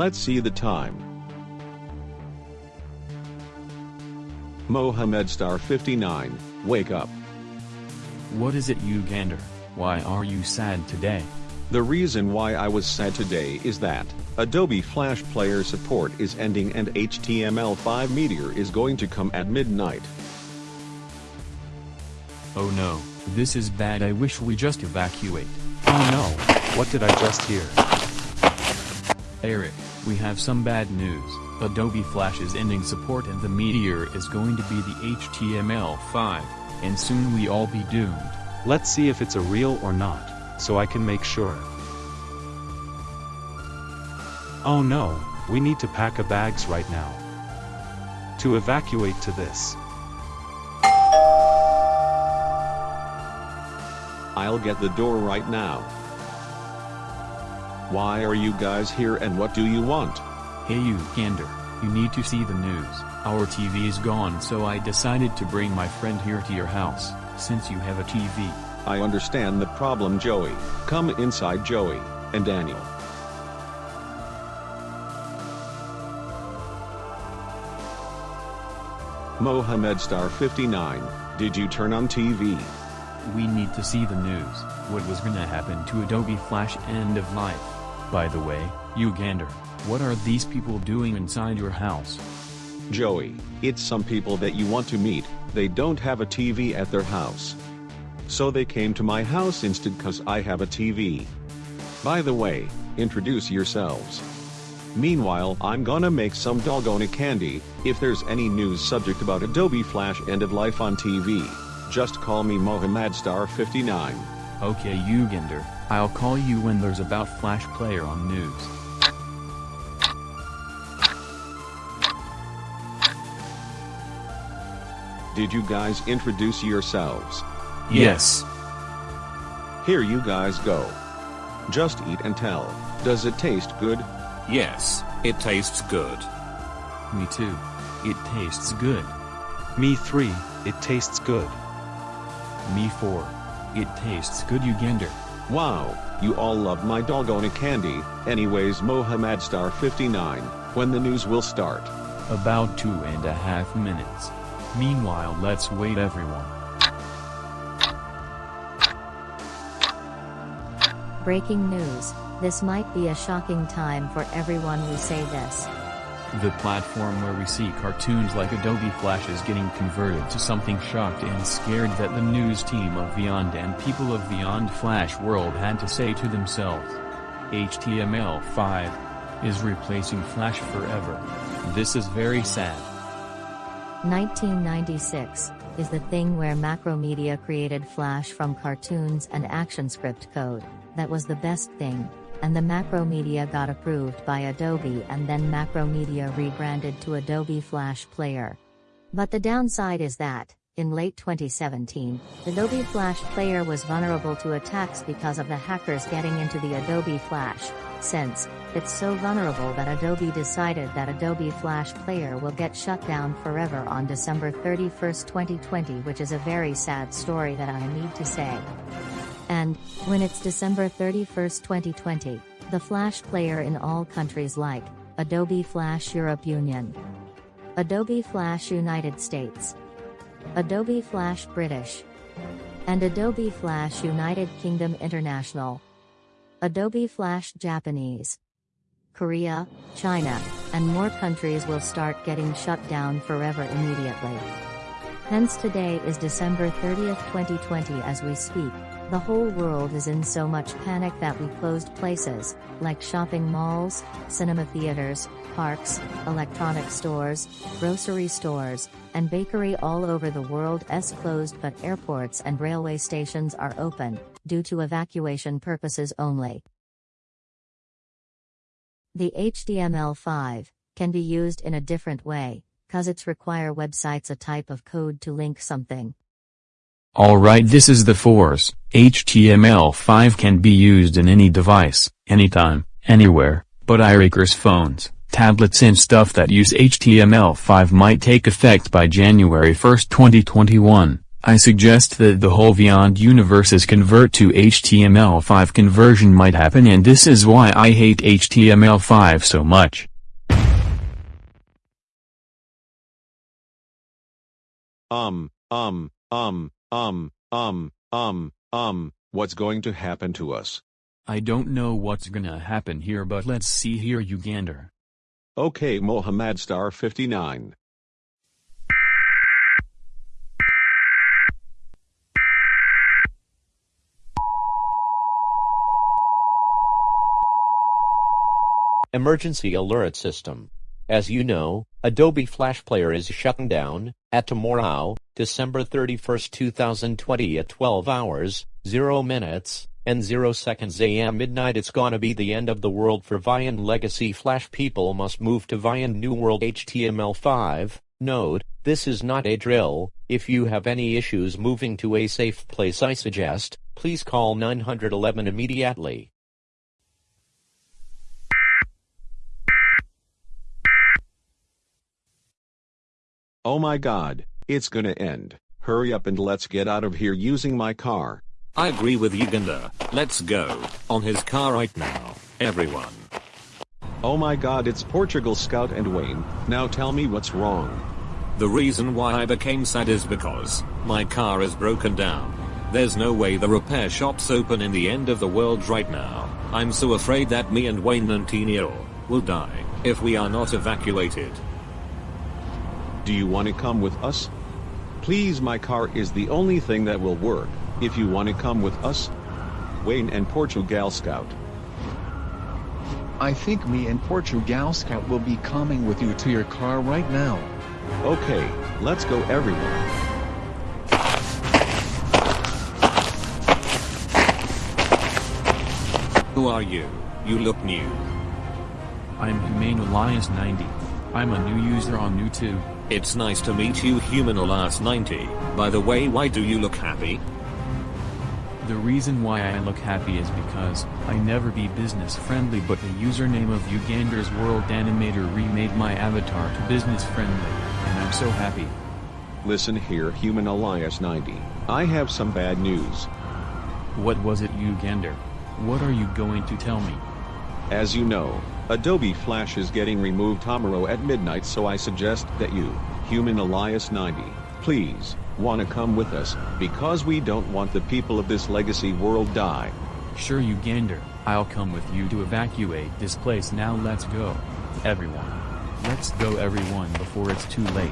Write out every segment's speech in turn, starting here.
Let's see the time. Mohammed Star 59, wake up. What is it Ugander? Why are you sad today? The reason why I was sad today is that, Adobe Flash Player support is ending and HTML5 Meteor is going to come at midnight. Oh no, this is bad I wish we just evacuate. Oh no, what did I just hear? Eric, we have some bad news. Adobe Flash is ending support and the Meteor is going to be the HTML5, and soon we all be doomed. Let's see if it's a real or not, so I can make sure. Oh no, we need to pack a bags right now. To evacuate to this. I'll get the door right now. Why are you guys here and what do you want? Hey Ugander, you need to see the news. Our TV is gone so I decided to bring my friend here to your house, since you have a TV. I understand the problem Joey. Come inside Joey, and Daniel. Mohammed Star 59, did you turn on TV? We need to see the news, what was gonna happen to Adobe Flash end of life. By the way, Ugander, what are these people doing inside your house? Joey, it's some people that you want to meet, they don't have a TV at their house. So they came to my house instead cause I have a TV. By the way, introduce yourselves. Meanwhile I'm gonna make some doggone candy, if there's any news subject about Adobe Flash end of life on TV, just call me Mohammed Star 59. Okay Ugander, I'll call you when there's about Flash Player on news. Did you guys introduce yourselves? Yes. Here you guys go. Just eat and tell, does it taste good? Yes, it tastes good. Me too. It tastes good. Me 3, it tastes good. Me 4. It tastes good Ugander. Wow, you all love my doggone candy, anyways Mohammed Star 59, when the news will start. About two and a half minutes. Meanwhile let's wait everyone. Breaking news. This might be a shocking time for everyone who say this. The platform where we see cartoons like Adobe Flash is getting converted to something shocked and scared that the news team of Beyond and people of Beyond Flash World had to say to themselves. HTML5 is replacing Flash forever. This is very sad. 1996 is the thing where Macromedia created Flash from cartoons and ActionScript code. That was the best thing. And the Macromedia got approved by Adobe and then Macromedia rebranded to Adobe Flash Player. But the downside is that, in late 2017, Adobe Flash Player was vulnerable to attacks because of the hackers getting into the Adobe Flash. Since, it's so vulnerable that Adobe decided that Adobe Flash Player will get shut down forever on December 31, 2020 which is a very sad story that I need to say. And, when it's December 31, 2020, the Flash Player in all countries like, Adobe Flash Europe Union, Adobe Flash United States, Adobe Flash British, and Adobe Flash United Kingdom International, Adobe Flash Japanese, Korea, China, and more countries will start getting shut down forever immediately. Hence today is December 30th 2020 as we speak, the whole world is in so much panic that we closed places, like shopping malls, cinema theaters, parks, electronic stores, grocery stores, and bakery all over the world is closed but airports and railway stations are open, due to evacuation purposes only. The HTML5 can be used in a different way, cause it's require websites a type of code to link something. Alright this is the force, HTML5 can be used in any device, anytime, anywhere, but iRakers phones, tablets and stuff that use HTML5 might take effect by January 1, 2021, I suggest that the whole Beyond universes convert to HTML5 conversion might happen and this is why I hate HTML5 so much. Um, um, um, um, um, um, um, what's going to happen to us? I don't know what's gonna happen here but let's see here Ugander. Okay Mohammed Star 59. Emergency Alert System. As you know, Adobe Flash Player is shutting down at tomorrow, December 31, 2020 at 12 hours, 0 minutes, and 0 seconds am midnight it's gonna be the end of the world for Viand Legacy Flash people must move to Viand New World HTML5. Note, this is not a drill, if you have any issues moving to a safe place I suggest, please call 911 immediately. Oh my god, it's gonna end. Hurry up and let's get out of here using my car. I agree with Uganda. Let's go. On his car right now, everyone. Oh my god, it's Portugal Scout and Wayne. Now tell me what's wrong. The reason why I became sad is because my car is broken down. There's no way the repair shop's open in the end of the world right now. I'm so afraid that me and Wayne and Nantinio will die if we are not evacuated. Do you want to come with us? Please my car is the only thing that will work, if you want to come with us. Wayne and Portugal Scout. I think me and Portugal Scout will be coming with you to your car right now. Okay, let's go everyone. Who are you? You look new. I'm Human Elias 90. I'm a new user on YouTube. It's nice to meet you Human Elias 90. By the way why do you look happy? The reason why I look happy is because I never be business friendly but the username of Ugander's World Animator remade my avatar to business friendly, and I'm so happy. Listen here Human Elias 90. I have some bad news. What was it Ugander? What are you going to tell me? As you know, Adobe Flash is getting removed tomorrow at midnight so I suggest that you, Human Elias 90, please, wanna come with us, because we don't want the people of this legacy world die. Sure Ugander, I'll come with you to evacuate this place now let's go. Everyone. Let's go everyone before it's too late.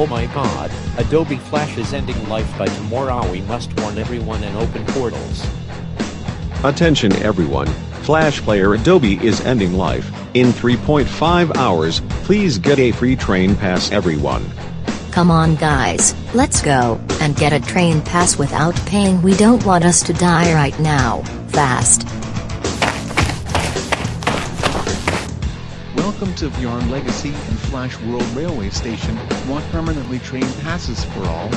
Oh my god, Adobe Flash is ending life by tomorrow we must warn everyone and open portals. Attention everyone, Flash Player Adobe is ending life. In 3.5 hours, please get a free train pass everyone. Come on guys, let's go, and get a train pass without paying we don't want us to die right now, fast. Welcome to Beyond Legacy and Flash World Railway Station. Want permanently train passes for all?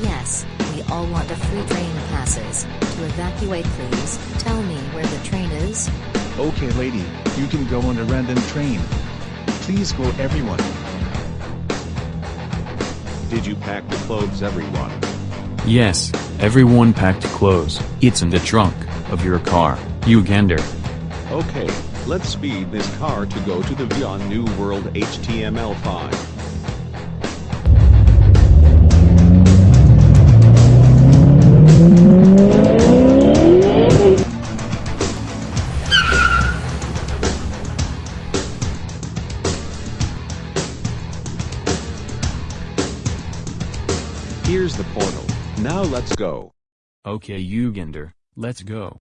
Yes, we all want a free train passes. To evacuate please, tell me where the train is. Okay lady, you can go on a random train. Please go everyone. Did you pack the clothes everyone? Yes, everyone packed clothes. It's in the trunk of your car, Ugander. Okay, let's speed this car to go to the Beyond New World HTML5. Here's the portal. Now let's go. Okay Ugander, let's go.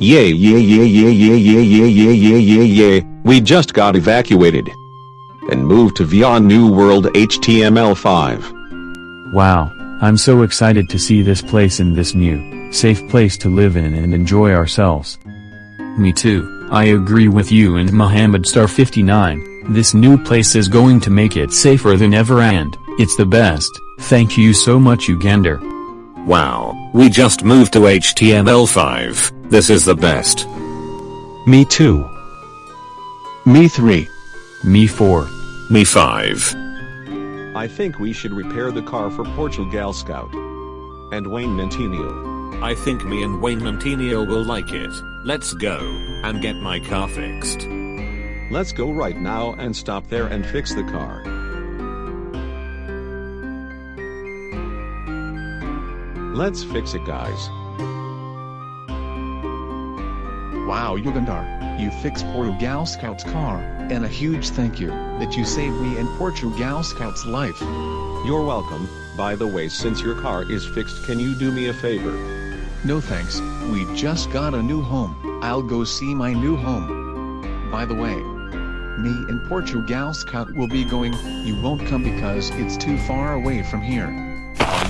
Yeah, yeah, yeah, yeah, yeah, yeah, yeah, yeah, yeah, yeah, yeah. We just got evacuated. and move to Beyond New World HTML5. Wow, I'm so excited to see this place in this new, safe place to live in and enjoy ourselves. Me too, I agree with you and Mohammed Star 59, this new place is going to make it safer than ever and, it's the best, thank you so much Ugander. Wow, we just moved to HTML5, this is the best. Me too. Me 3. Me 4. Me 5. I think we should repair the car for Portugal Scout. And Wayne Nantinio. I think me and Wayne Nantinio will like it. Let's go, and get my car fixed. Let's go right now and stop there and fix the car. Let's fix it guys. Wow Ugander, you fixed Portugal Scout's car, and a huge thank you, that you saved me and Portugal Scout's life. You're welcome, by the way since your car is fixed can you do me a favor? No thanks, we just got a new home, I'll go see my new home. By the way, me and Portugal Scout will be going, you won't come because it's too far away from here.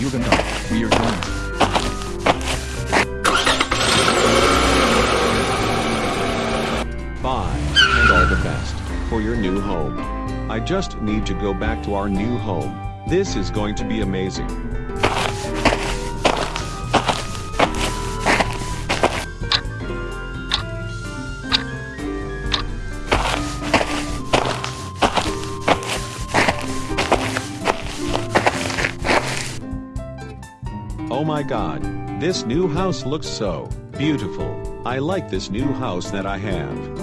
Ugander, we are going. For your new home. I just need to go back to our new home. This is going to be amazing. Oh my god, this new house looks so beautiful. I like this new house that I have.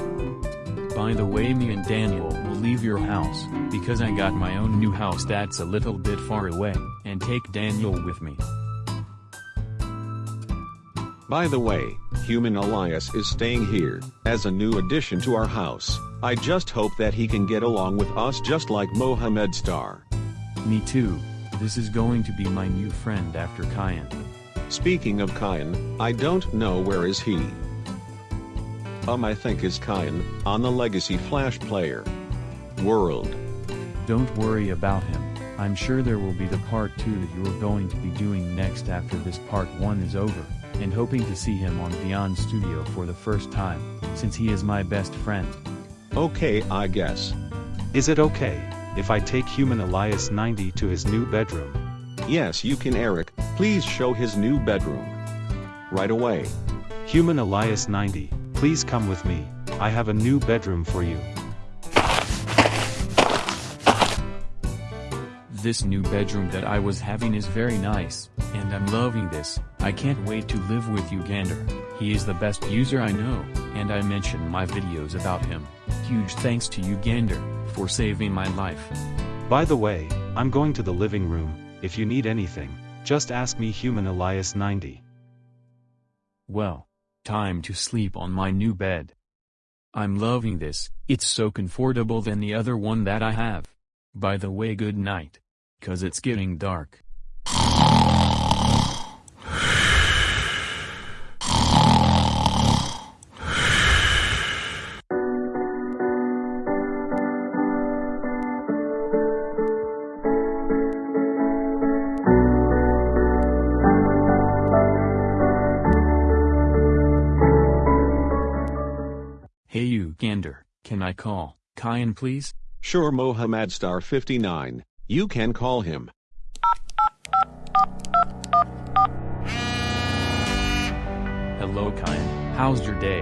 By the way me and Daniel will leave your house, because I got my own new house that's a little bit far away, and take Daniel with me. By the way, Human Elias is staying here, as a new addition to our house. I just hope that he can get along with us just like Mohammed Star. Me too, this is going to be my new friend after Kyan. Speaking of Kyan, I don't know where is he. Um I think is Kyan, on the Legacy Flash player. World. Don't worry about him, I'm sure there will be the part 2 that you're going to be doing next after this part 1 is over, and hoping to see him on Beyond Studio for the first time, since he is my best friend. Okay I guess. Is it okay if I take Human Elias 90 to his new bedroom? Yes you can Eric, please show his new bedroom. Right away. Human Elias 90, please come with me. I have a new bedroom for you. This new bedroom that I was having is very nice, and I'm loving this. I can't wait to live with Ugander. He is the best user I know, and I mention my videos about him. Huge thanks to Ugander, for saving my life. By the way, I'm going to the living room, if you need anything, just ask me Human Elias 90. Well, time to sleep on my new bed. I'm loving this, it's so comfortable than the other one that I have. By the way good night. Cause it's getting dark. Kyan please? Sure Mohammed Star 59, you can call him. Hello Kyan, how's your day?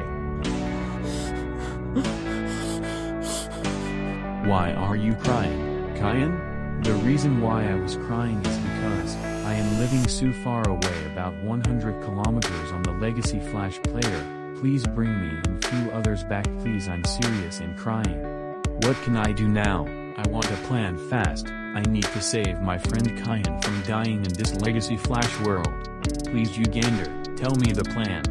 Why are you crying, Kyan? The reason why I was crying is because, I am living so far away about 100 kilometers on the Legacy Flash player, please bring me and few others back please I'm serious and crying. What can I do now? I want a plan fast, I need to save my friend Kyan from dying in this Legacy Flash world. Please Ugander, tell me the plan.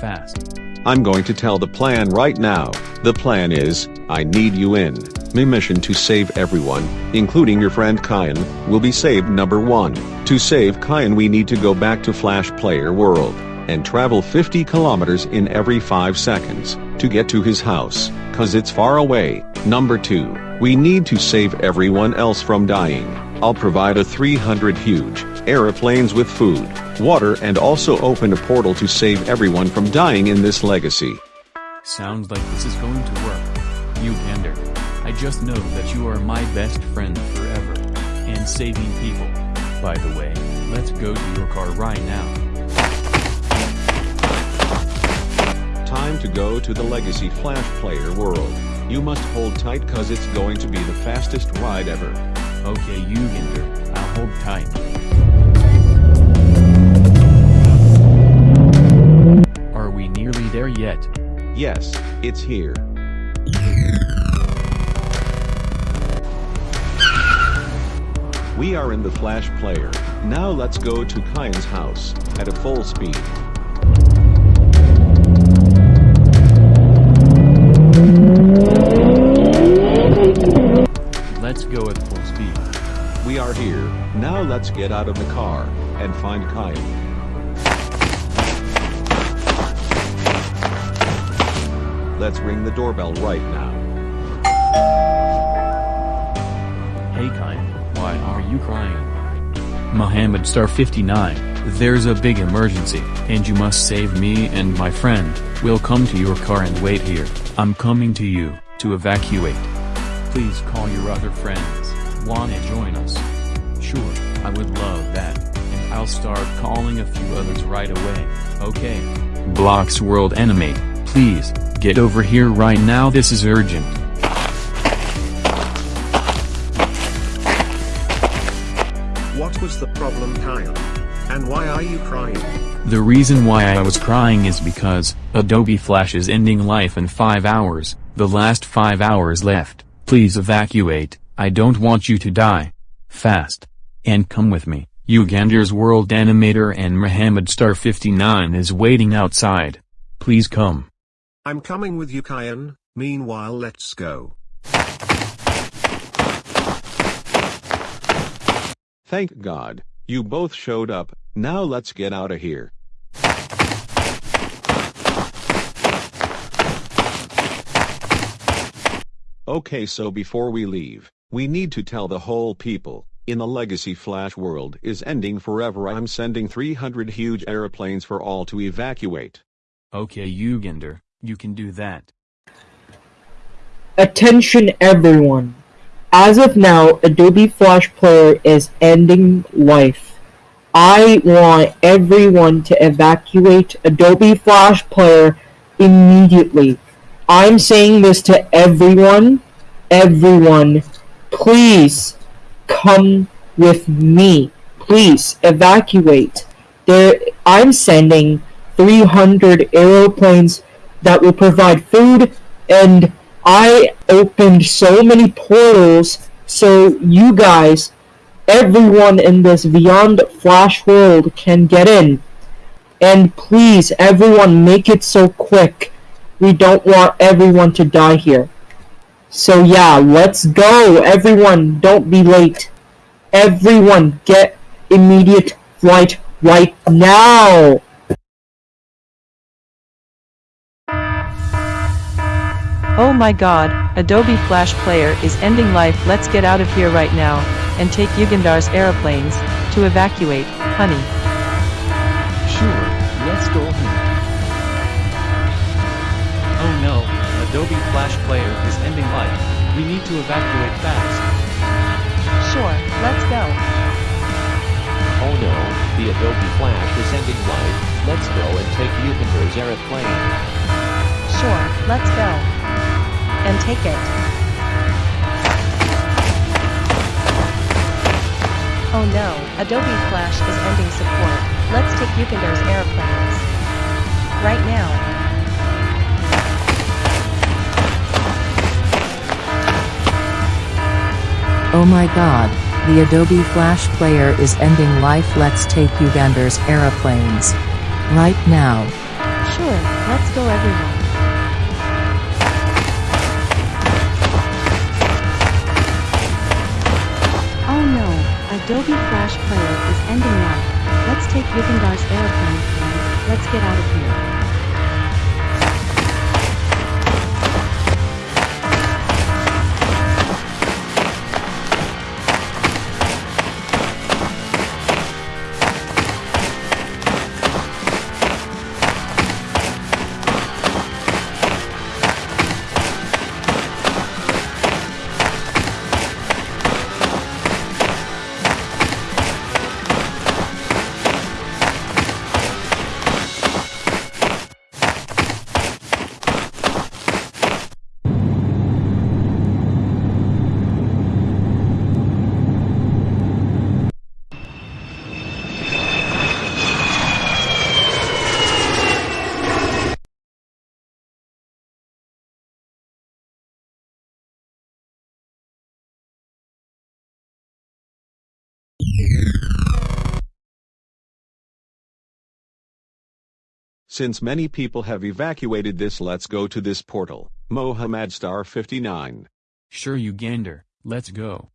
Fast. I'm going to tell the plan right now. The plan is, I need you in. My mission to save everyone, including your friend Kyan, will be saved number 1. To save Kyan we need to go back to Flash Player World. and travel 50 kilometers in every 5 seconds to get to his house, cause it's far away. Number 2, we need to save everyone else from dying. I'll provide a 300 huge aeroplanes with food, water and also open a portal to save everyone from dying in this legacy. Sounds like this is going to work. You Ugander. I just know that you are my best friend forever. And saving people. By the way, let's go to your car right now. Time to go to the Legacy Flash Player world. You must hold tight cause it's going to be the fastest ride ever. Okay Ugander, I'll hold tight. Are we nearly there yet? Yes, it's here. We are in the Flash player. Now let's go to Kyan's house, at a full speed. Go at full speed. We are here, now let's get out of the car, and find Kyan. Let's ring the doorbell right now. Hey Kyan, why are you crying? Mohammed Star 59, there's a big emergency, and you must save me and my friend. We'll come to your car and wait here. I'm coming to you, to evacuate. Please call your other friends. Wanna join us? Sure, I would love that, and I'll start calling a few others right away, okay? Blocks World Animate, please, get over here right now this is urgent. What was the problem Kyle? And why are you crying? The reason why I was crying is because, Adobe Flash is ending life in 5 hours, the last 5 hours left, please evacuate, I don't want you to die. Fast. And come with me, Ugander's world animator and Mohammed Star 59 is waiting outside. Please come. I'm coming with you Kyan, meanwhile let's go. Thank God, you both showed up, now let's get out of here. Okay so before we leave, we need to tell the whole people, in the Legacy Flash world is ending forever I'm sending 300 huge aeroplanes for all to evacuate. Okay Ugander, you can do that. Attention everyone. As of now, Adobe Flash Player is ending life. I want everyone to evacuate Adobe Flash Player immediately. I'm saying this to everyone. Everyone, please come with me. Please evacuate. There, I'm sending 300 aeroplanes that will provide food and I opened so many portals so you guys, everyone in this Beyond Flash world can get in. And please, everyone, make it so quick. We don't want everyone to die here. So yeah, let's go. Everyone, don't be late. Everyone, get immediate flight right now. Oh my god, Adobe Flash Player is ending life let's get out of here right now, and take Ugander's aeroplanes, to evacuate, honey. Sure, let's go home. Adobe Flash Player is ending life. We need to evacuate fast. Sure, let's go. Oh no, the Adobe Flash is ending life, let's go and take Ugander's aeroplane. Sure, let's go. And take it. Oh no, Adobe Flash is ending support. Let's take Ugander's airplanes. Right now. Oh my god, the Adobe Flash Player is ending life let's take Ugander's aeroplanes. Right now. Sure, let's go everyone. Oh no, Adobe Flash Player is ending life. Let's take Ugander's airplane. Let's get out of here. Since many people have evacuated this let's go to this portal. Mohammed Star 59. Sure Ugander, let's go.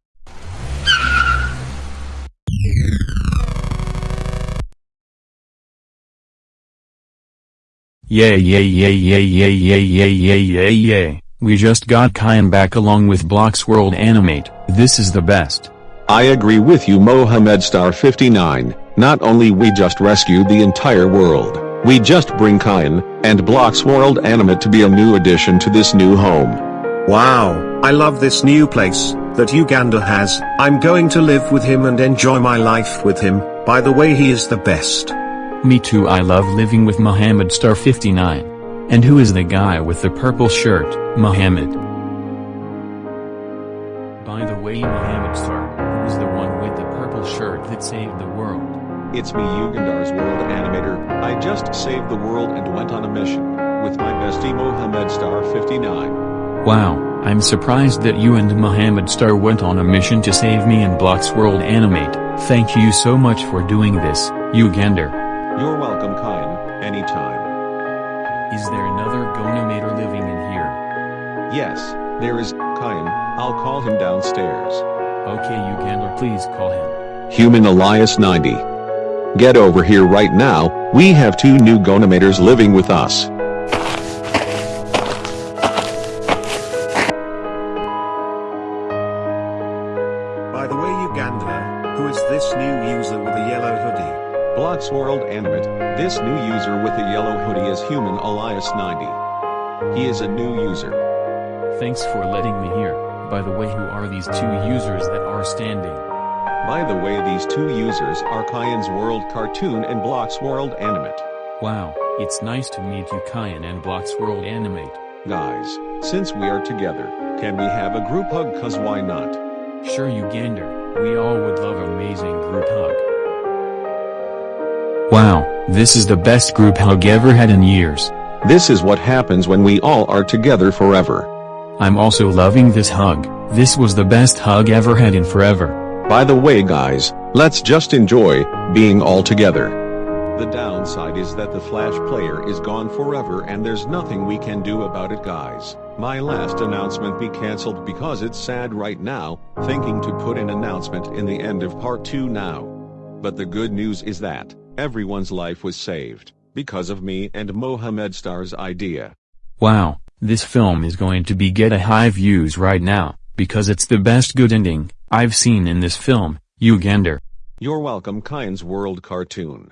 Yay yay yay yay yay yay yay yay yay yay, we just got Kyan back along with Blocks World Animate, this is the best. I agree with you Mohammed Star 59, not only we just rescued the entire world, we just bring Kyan, and Blocks World Animate to be a new addition to this new home. Wow, I love this new place that Uganda has. I'm going to live with him and enjoy my life with him. By the way, he is the best. Me too I love living with Mohammed Star 59. And who is the guy with the purple shirt, Mohammed? By the way Mohammed Star, who's the one with the purple shirt that saved the world? It's me Ugander's World Animator, I just saved the world and went on a mission, with my bestie Mohammed Star 59. Wow, I'm surprised that you and Mohammed Star went on a mission to save me and Blocks World Animate, thank you so much for doing this, Ugander. You're welcome Kyan, anytime. Is there another GoAnimator living in here? Yes, there is, Kyan, I'll call him downstairs. Okay Ugander please call him. Human Elias 90. Get over here right now, we have two new GoAnimators living with us. By the way, Uganda, who is this new user with a yellow hoodie? Blocks World Animate, this new user with a yellow hoodie is Human Elias 90. He is a new user. Thanks for letting me hear. By the way who are these two users that are standing? By the way these two users are Kyan's World Cartoon and Blocks World Animate. Wow, it's nice to meet you Kyan and Blocks World Animate. Guys, since we are together, can we have a group hug cause why not? Sure Ugander, we all would love amazing group hug. Wow, this is the best group hug ever had in years. This is what happens when we all are together forever. I'm also loving this hug, this was the best hug ever had in forever. By the way guys, let's just enjoy, being all together. The downside is that the Flash player is gone forever and there's nothing we can do about it guys. My last announcement be cancelled because it's sad right now, thinking to put an announcement in the end of part 2 now. But the good news is that, everyone's life was saved, because of me and Mohammed Star's idea. Wow, this film is going to be get a high views right now, because it's the best good ending I've seen in this film, Ugander. You're welcome Kyan's World Cartoon.